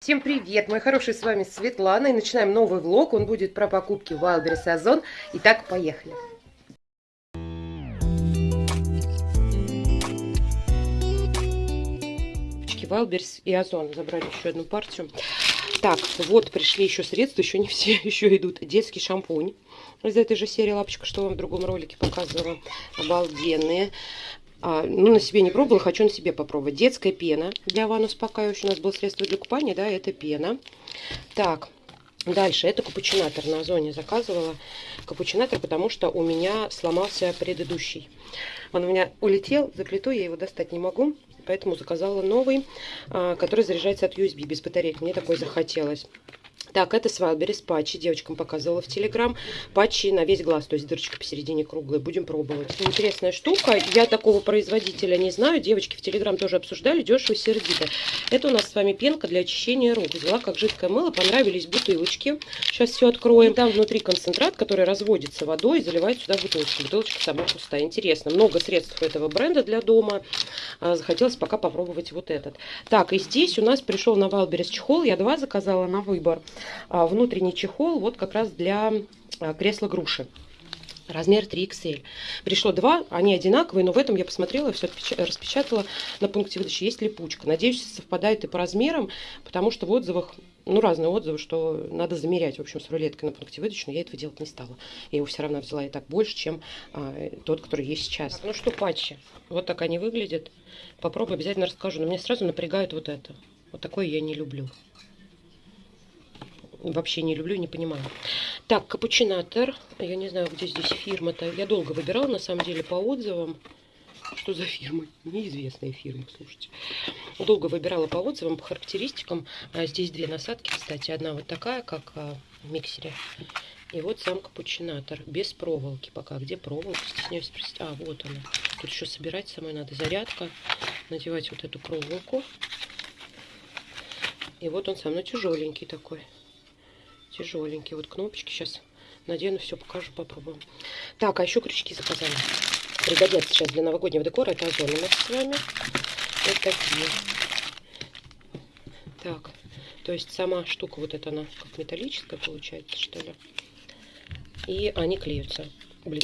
Всем привет, мои хорошие, с вами Светлана, и начинаем новый влог, он будет про покупки Wildberries Озон. Итак, поехали. Wildberries и Озон забрали еще одну партию. Так, вот пришли еще средства, еще не все, еще идут. Детский шампунь из этой же серии лапочка, что вам в другом ролике показывала. Обалденные. А, ну, на себе не пробовала, хочу на себе попробовать. Детская пена для ванн успокаивающая. У нас было средство для купания, да, это пена. Так, дальше, это капучинатор на Озоне заказывала. Капучинатор, потому что у меня сломался предыдущий. Он у меня улетел, заклетой, я его достать не могу. Поэтому заказала новый, а, который заряжается от USB без батареек. Мне такой захотелось. Так, это с Wildberries патчи. Девочкам показывала в Телеграм. Патчи на весь глаз, то есть дырочка посередине круглая. Будем пробовать. Интересная штука. Я такого производителя не знаю. Девочки в Телеграм тоже обсуждали. Дешево сердито. Это у нас с вами пенка для очищения рук. Взяла как жидкое мыло. Понравились бутылочки. Сейчас все откроем. Там внутри концентрат, который разводится водой и заливает сюда бутылочку. Бутылочка сама пустая. Интересно. Много средств этого бренда для дома. А, захотелось пока попробовать вот этот. Так, и здесь у нас пришел на Wildberries чехол. Я два заказала на выбор. А, внутренний чехол вот как раз для а, кресла груши. Размер 3XL. Пришло два, они одинаковые, но в этом я посмотрела, все распечатала на пункте выдачи. Есть липучка. Надеюсь, совпадает и по размерам, потому что в отзывах, ну, разные отзывы, что надо замерять, в общем, с рулеткой на пункте выдачи, но я этого делать не стала. Я его все равно взяла и так больше, чем а, тот, который есть сейчас. Так, ну что, патчи. Вот так они выглядят. Попробую, обязательно расскажу. Но меня сразу напрягает вот это. Вот такое я не люблю вообще не люблю, не понимаю. Так, капучинатор. Я не знаю, где здесь фирма-то. Я долго выбирала, на самом деле, по отзывам. Что за фирма? Неизвестная фирма, слушайте. Долго выбирала по отзывам, по характеристикам. А здесь две насадки, кстати. Одна вот такая, как а, в миксере. И вот сам капучинатор. Без проволоки пока. Где проволока? Стесняюсь спросить. А, вот она. Тут еще собирать самой надо. Зарядка. Надевать вот эту проволоку. И вот он сам, ну тяжеленький такой тяжеленький. Вот кнопочки сейчас надену, все покажу, попробуем. Так, а еще крючки заказали. Пригодятся сейчас для новогоднего декора. Это озон у нас с вами. Вот такие. Так, то есть сама штука вот эта, она как металлическая получается, что ли. И они клеются. Блин,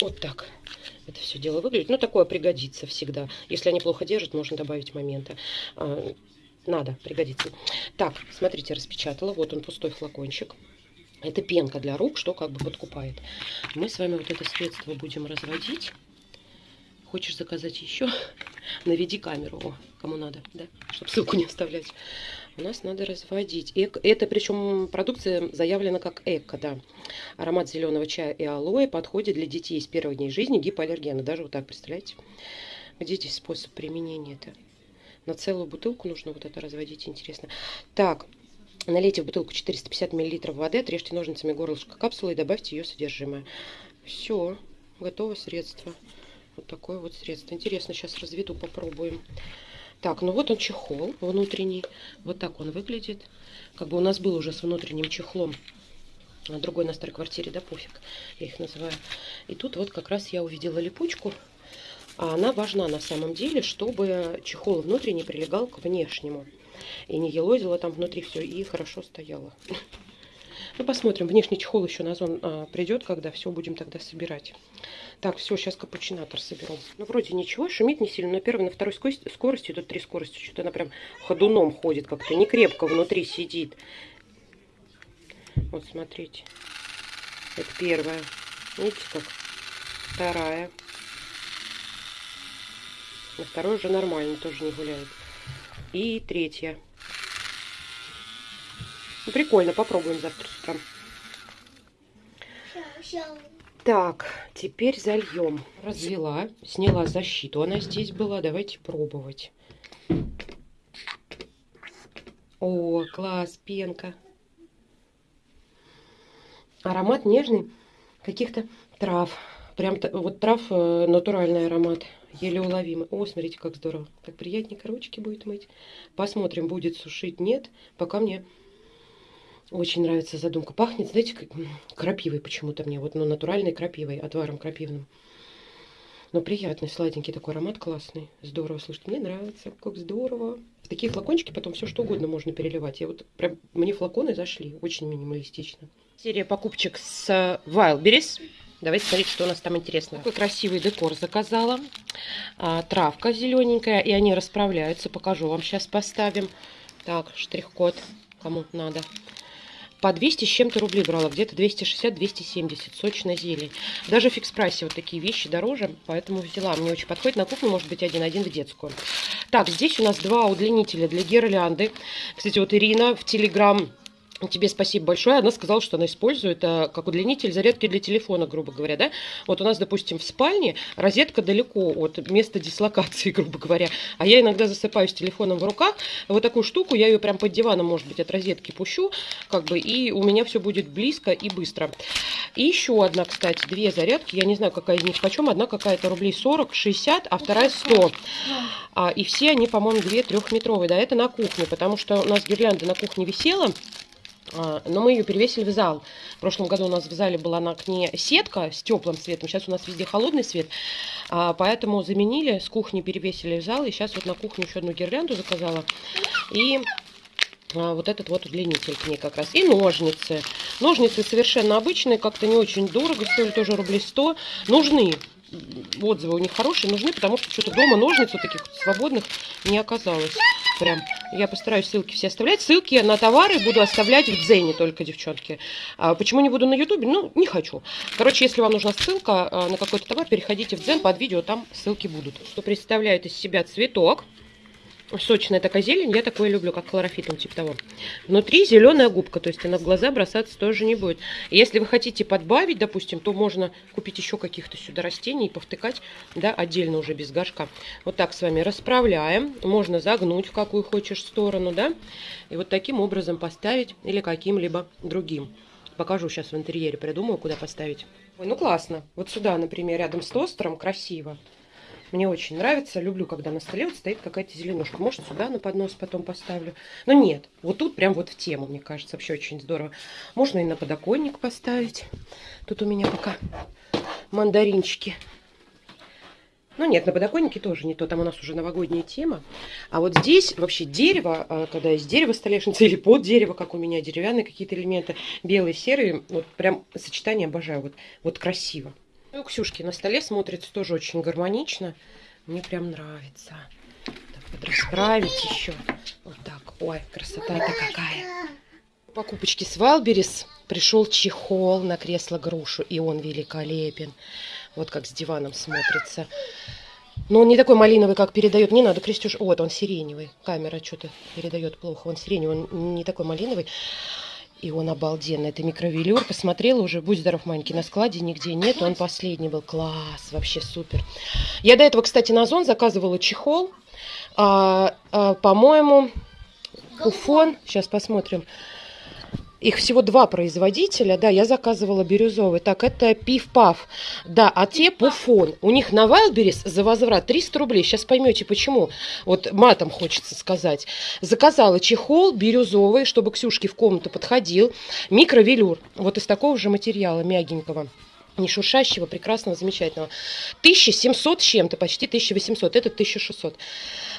вот так это все дело выглядит. Ну, такое пригодится всегда. Если они плохо держат, можно добавить момента. Надо, пригодится. Так, смотрите, распечатала. Вот он, пустой флакончик. Это пенка для рук, что как бы подкупает. Мы с вами вот это средство будем разводить. Хочешь заказать еще? Наведи камеру, О, кому надо, да? Чтобы ссылку не оставлять. У нас надо разводить. Эко, это причем продукция заявлена как эко, да. Аромат зеленого чая и алоэ подходит для детей с первых дней жизни гипоаллергена. Даже вот так, представляете? Где здесь способ применения-то? На целую бутылку нужно вот это разводить, интересно. Так, налейте в бутылку 450 мл воды, отрежьте ножницами горлышко капсулы и добавьте ее содержимое. Все, готово средство. Вот такое вот средство. Интересно, сейчас разведу, попробуем. Так, ну вот он чехол внутренний. Вот так он выглядит. Как бы у нас был уже с внутренним чехлом. Другой на старой квартире, да, пофиг, я их называю. И тут вот как раз я увидела липучку. А она важна на самом деле, чтобы чехол внутренний прилегал к внешнему. И не елозило там внутри все, и хорошо стояло. Ну, посмотрим. Внешний чехол еще на зон а, придет, когда все будем тогда собирать. Так, все, сейчас капучинатор соберу. Ну, вроде ничего, шумит не сильно. На первой, на второй скорости, скорости тут три скорости. Что-то она прям ходуном ходит как-то. Не крепко внутри сидит. Вот, смотрите. Это первая. Видите как? Вторая. На второй уже нормально, тоже не гуляет. И третья. Ну, прикольно, попробуем завтра с утра. Так, теперь зальем. Развела, сняла защиту. Она здесь была. Давайте пробовать. О, класс, пенка. Аромат нежный каких-то трав. Прям вот трав э, натуральный аромат еле уловимый. О, смотрите, как здорово. Так приятненько ручки будет мыть. Посмотрим, будет сушить, нет. Пока мне очень нравится задумка. Пахнет, знаете, как крапивой почему-то мне. Вот, ну, натуральной крапивой, отваром крапивным. Но приятный, сладенький такой аромат классный. Здорово, слушайте, мне нравится. Как здорово. В такие флакончики потом все что угодно можно переливать. Я вот прям, мне флаконы зашли, очень минималистично. Серия покупочек с Wildberries. Давайте смотреть, что у нас там интересно. Такой красивый декор заказала. А, травка зелененькая, и они расправляются. Покажу вам сейчас поставим. Так, штрих-код, кому надо. По 200 с чем-то рублей брала, где-то 260-270, сочная зелень. Даже в фикс-прайсе вот такие вещи дороже, поэтому взяла. Мне очень подходит на кухню, может быть, один-один в детскую. Так, здесь у нас два удлинителя для гирлянды. Кстати, вот Ирина в Телеграм Тебе спасибо большое. Она сказала, что она использует а, как удлинитель зарядки для телефона, грубо говоря, да. Вот у нас, допустим, в спальне розетка далеко от места дислокации, грубо говоря. А я иногда засыпаю с телефоном в руках. Вот такую штуку, я ее прям под диваном, может быть, от розетки пущу, как бы, и у меня все будет близко и быстро. И еще одна, кстати, две зарядки. Я не знаю, какая из них почем. Одна какая-то рублей 40, 60, а вторая 100. А, и все они, по-моему, две трехметровые. Да, это на кухне, потому что у нас гирлянда на кухне висела. А, но мы ее перевесили в зал. В прошлом году у нас в зале была на окне сетка с теплым светом, сейчас у нас везде холодный свет, а, поэтому заменили, с кухни перевесили в зал, и сейчас вот на кухню еще одну гирлянду заказала. И а, вот этот вот удлинитель к ней как раз. И ножницы. Ножницы совершенно обычные, как-то не очень дорого, стоили тоже рублей 100. Нужны. Отзывы у них хорошие, нужны, потому что что-то дома ножниц вот таких свободных не оказалось. Прям. Я постараюсь ссылки все оставлять. Ссылки на товары буду оставлять в Дзене только, девчонки. А почему не буду на Ютубе? Ну, не хочу. Короче, если вам нужна ссылка а, на какой-то товар, переходите в Дзен под видео, там ссылки будут. Что представляет из себя цветок сочная такая зелень, я такое люблю, как хлорофитом, типа того. Внутри зеленая губка, то есть она в глаза бросаться тоже не будет. Если вы хотите подбавить, допустим, то можно купить еще каких-то сюда растений и повтыкать, да, отдельно уже без горшка. Вот так с вами расправляем. Можно загнуть в какую хочешь сторону, да, и вот таким образом поставить или каким-либо другим. Покажу сейчас в интерьере, придумаю, куда поставить. Ой, ну классно. Вот сюда, например, рядом с тостером, красиво. Мне очень нравится. Люблю, когда на столе вот стоит какая-то зеленушка. Может, сюда на поднос потом поставлю. Но нет, вот тут прям вот в тему, мне кажется, вообще очень здорово. Можно и на подоконник поставить. Тут у меня пока мандаринчики. Ну нет, на подоконнике тоже не то, там у нас уже новогодняя тема. А вот здесь вообще дерево, а, когда есть дерево столешница или под дерево, как у меня, деревянные какие-то элементы, белые, серые, вот прям сочетание обожаю, вот, вот красиво. Ну, у Ксюшки на столе смотрится тоже очень гармонично. Мне прям нравится. Так, вот расправить еще. Вот так. Ой, красота-то какая. Покупочки с Валберис. Пришел чехол на кресло грушу, и он великолепен. Вот как с диваном смотрится. Но он не такой малиновый, как передает. Не надо, Крестюш. Вот, он сиреневый. Камера что-то передает плохо. Он сиреневый, он не такой малиновый. И он обалденный. Это микровелюр. Посмотрела уже, будь здоров, маленький, на складе нигде нет. Он последний был. Класс, вообще супер. Я до этого, кстати, на Озон заказывала чехол. А, а, По-моему, Уфон. Сейчас посмотрим. Их всего два производителя, да, я заказывала бирюзовый. Так, это Пиф-Паф, да, а те Пуфон. У них на Wildberries за возврат 300 рублей. Сейчас поймете, почему. Вот матом хочется сказать. Заказала чехол бирюзовый, чтобы Ксюшке в комнату подходил. Микровелюр, вот из такого же материала, мягенького не шуршащего, прекрасного, замечательного. 1700 чем-то, почти 1800, это 1600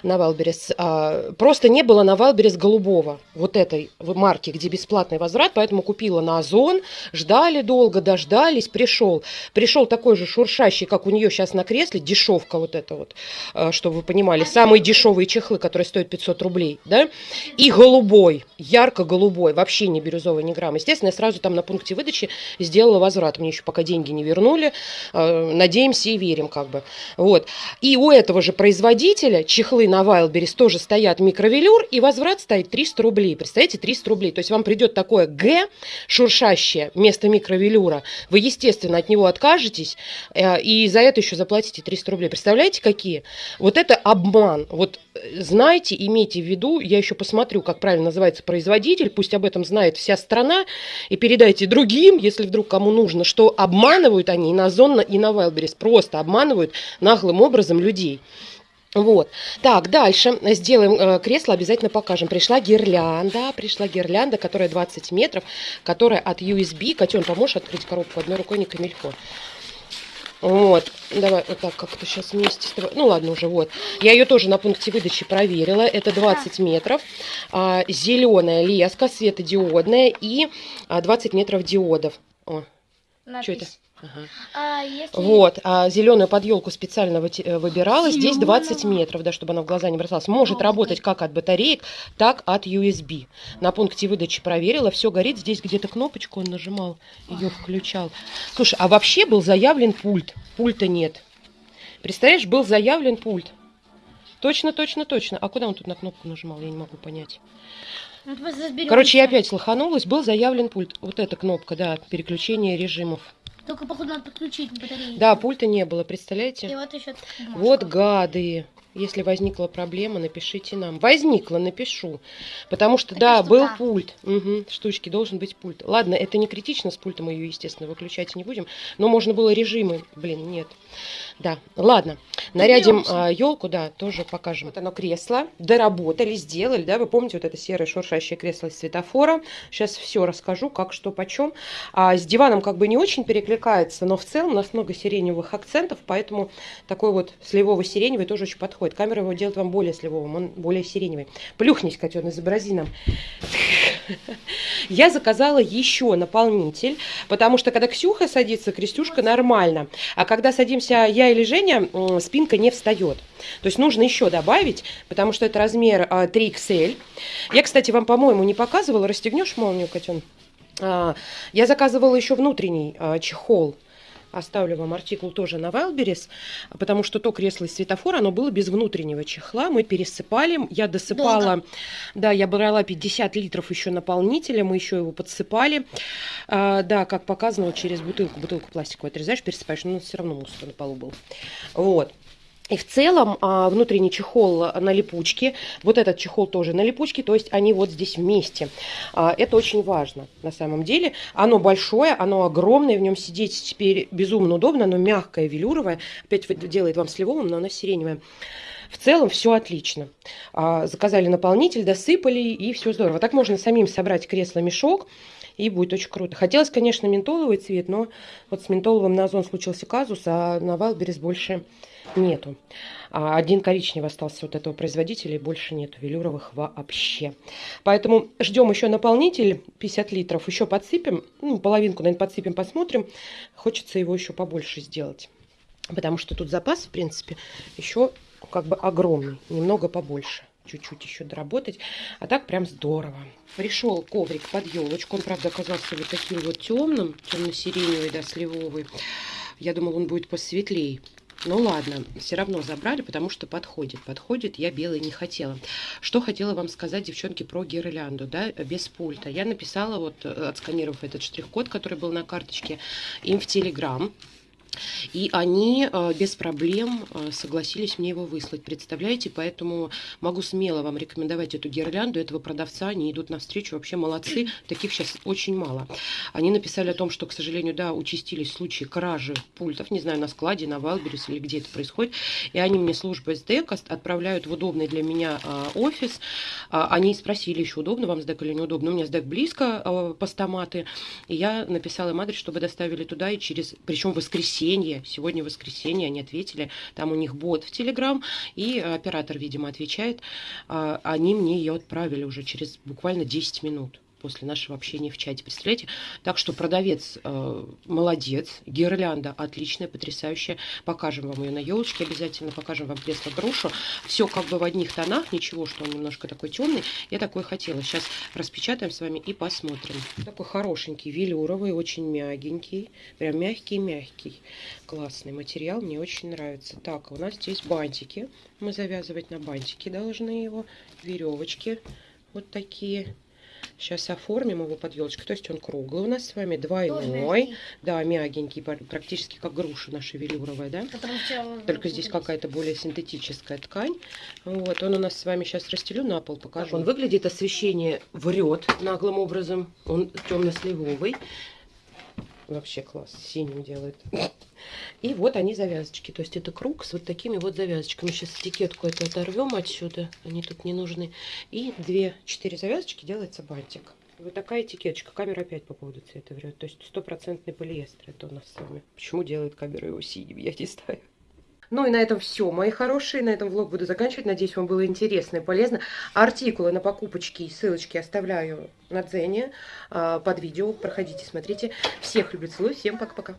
на Wildberries. А, просто не было на Wildberries голубого, вот этой марки, где бесплатный возврат, поэтому купила на Озон, ждали долго, дождались, пришел. Пришел такой же шуршащий, как у нее сейчас на кресле, дешевка вот это вот, а, чтобы вы понимали, самые дешевые чехлы, которые стоят 500 рублей, да, и голубой, ярко-голубой, вообще не бирюзовый, ни грамм. Естественно, я сразу там на пункте выдачи сделала возврат, мне еще пока деньги не вернули, а, надеемся и верим как бы, вот. И у этого же производителя чехлы на Wildberries тоже стоят микровелюр, и возврат стоит 300 рублей. Представляете, 300 рублей. То есть вам придет такое Г, шуршащее, вместо микровелюра. Вы, естественно, от него откажетесь, э, и за это еще заплатите 300 рублей. Представляете, какие? Вот это обман. Вот э, знайте, имейте в виду, я еще посмотрю, как правильно называется производитель, пусть об этом знает вся страна, и передайте другим, если вдруг кому нужно, что обманывают они и на Озон, и на Wildberries, просто обманывают наглым образом людей. Вот. Так, дальше сделаем э, кресло, обязательно покажем. Пришла гирлянда, пришла гирлянда, которая 20 метров, которая от USB. Котен, поможешь открыть коробку одной рукой, не камильфо. Вот, давай вот так как-то сейчас вместе с тобой. Ну ладно уже, вот. Я ее тоже на пункте выдачи проверила. Это 20 метров. А, зеленая леска, светодиодная и а, 20 метров диодов. О, что это? Ага. А если... Вот, а зеленую под елку специально э, выбирала. Здесь Зелёная. 20 метров, да, чтобы она в глаза не бросалась. Может ты. работать как от батареек, так от USB. На пункте выдачи проверила, все горит. Здесь где-то кнопочку он нажимал, ее включал. Слушай, а вообще был заявлен пульт. Пульта нет. Представляешь, был заявлен пульт. Точно, точно, точно. А куда он тут на кнопку нажимал, я не могу понять. Ну. Короче, я опять слоханулась. Был заявлен пульт. Вот эта кнопка, да, переключение режимов. Только, походу, надо подключить батарею. Да, пульта не было, представляете? И вот еще. Вот гады. Если возникла проблема, напишите нам. Возникла, напишу. Потому что, Такая да, был штука. пульт. Мгм, штучки, должен быть пульт. Ладно, это не критично, с пультом мы ее, естественно, выключать не будем. Но можно было режимы. Блин, нет. Да, ладно. Нарядим елку, да, тоже покажем. Вот оно кресло. Доработали, сделали, да, вы помните вот это серое шуршащее кресло из светофора. Сейчас все расскажу, как, что, почем. А с диваном как бы не очень перекликается, но в целом у нас много сиреневых акцентов, поэтому такой вот сливово-сиреневый тоже очень подходит. Камера его делает вам более сливовым, он более сиреневый. Плюхнись, котен, изобрази нам. Я заказала еще наполнитель, потому что когда Ксюха садится, Крестюшка нормально. А когда садимся я или Женя, спинка не встает. То есть нужно еще добавить, потому что это размер а, 3XL. Я, кстати, вам, по-моему, не показывала. Расстегнешь молнию, котен? А, Я заказывала еще внутренний а, чехол. Оставлю вам артикул тоже на Wildberries, потому что то кресло из светофора, оно было без внутреннего чехла. Мы пересыпали, я досыпала, да, я брала 50 литров еще наполнителя, мы еще его подсыпали. А, да, как показано, вот через бутылку, бутылку пластиковую отрезаешь, пересыпаешь, но все равно мусор на полу был. Вот. И в целом а, внутренний чехол на липучке, вот этот чехол тоже на липучке, то есть они вот здесь вместе. А, это очень важно на самом деле. Оно большое, оно огромное, в нем сидеть теперь безумно удобно, оно мягкое, велюровое. Опять делает вам сливовым, но оно сиреневое. В целом все отлично. А, заказали наполнитель, досыпали и все здорово. Так можно самим собрать кресло-мешок. И будет очень круто. Хотелось, конечно, ментоловый цвет, но вот с ментоловым на Озон случился казус, а на Wildberries больше нету. А один коричневый остался вот этого производителя, и больше нету велюровых вообще. Поэтому ждем еще наполнитель 50 литров, еще подсыпем, ну, половинку, наверное, подсыпем, посмотрим. Хочется его еще побольше сделать. Потому что тут запас, в принципе, еще как бы огромный, немного побольше. Чуть-чуть еще доработать. А так прям здорово. Пришел коврик под елочку. Он, правда, оказался вот таким вот темным, темно-сиреневый, да, сливовый. Я думала, он будет посветлее. Ну ладно, все равно забрали, потому что подходит. Подходит, я белый не хотела. Что хотела вам сказать, девчонки, про гирлянду, да, без пульта. Я написала, вот, э, отсканировав этот штрих-код, который был на карточке, им в Телеграм. И они э, без проблем э, согласились мне его выслать. Представляете? Поэтому могу смело вам рекомендовать эту гирлянду, этого продавца. Они идут навстречу, вообще молодцы. Таких сейчас очень мало. Они написали о том, что, к сожалению, да, участились случаи кражи пультов. Не знаю, на складе, на Wildberries или где это происходит. И они мне службу СДЭК отправляют в удобный для меня э, офис. А, Они спросили еще, удобно вам СДЭК или неудобно. У меня СДЭК близко, постаматы. И я написала им адрес, чтобы доставили туда и через... Причем в воскресенье. Сегодня воскресенье, они ответили. Там у них бот в Телеграм. И оператор, видимо, отвечает. А, Они мне ее отправили уже через буквально 10 минут после нашего общения в чате. Представляете? Так что продавец э, молодец, гирлянда отличная, потрясающая. Покажем вам ее на елочке обязательно, покажем вам кресло грушу. Все как бы в одних тонах, ничего, что он немножко такой темный. Я такой хотела. Сейчас распечатаем с вами и посмотрим. Такой хорошенький, велюровый, очень мягенький. Прям мягкий-мягкий. Классный материал, мне очень нравится. Так, у нас здесь бантики. Мы завязывать на бантики должны его. Веревочки вот такие. Сейчас оформим его под елочкой. То есть он круглый у нас с вами, двойной. Да, мягенький, пр- практически как груша наша велюровая, да? Только здесь какая-то более синтетическая ткань. Вот, он у нас с вами сейчас расстелю на пол, покажу. Он выглядит, освещение врет наглым образом. Он темно-сливовый. Вообще класс, синим делает. И вот они завязочки. То есть это круг с вот такими вот завязочками. Сейчас этикетку эту оторвем отсюда. Они тут не нужны. И две, четыре завязочки делается бантик. Вот такая этикеточка. Камера опять по поводу цвета врет. То есть стопроцентный полиэстер это у нас с вами. Почему делает камера его синим, я не знаю. Ну и на этом все, мои хорошие. На этом влог буду заканчивать. Надеюсь, вам было интересно и полезно. Артикулы на покупочки и ссылочки оставляю на Дзене а, под видео. Проходите, смотрите. Всех люблю, целую. Всем пока-пока.